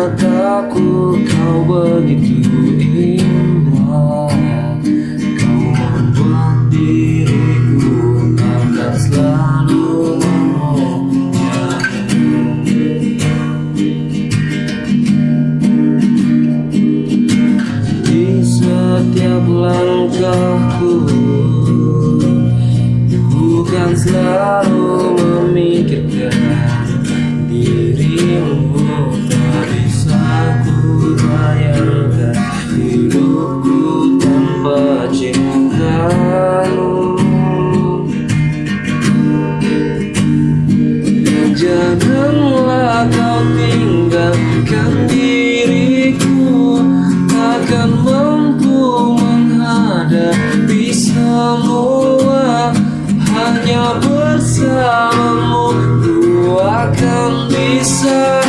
mataku kau begitu indah. Kau membuat diriku akan selalu memuja Di setiap langkahku Bukan selalu memuja hanya bersamamu Ku akan bisa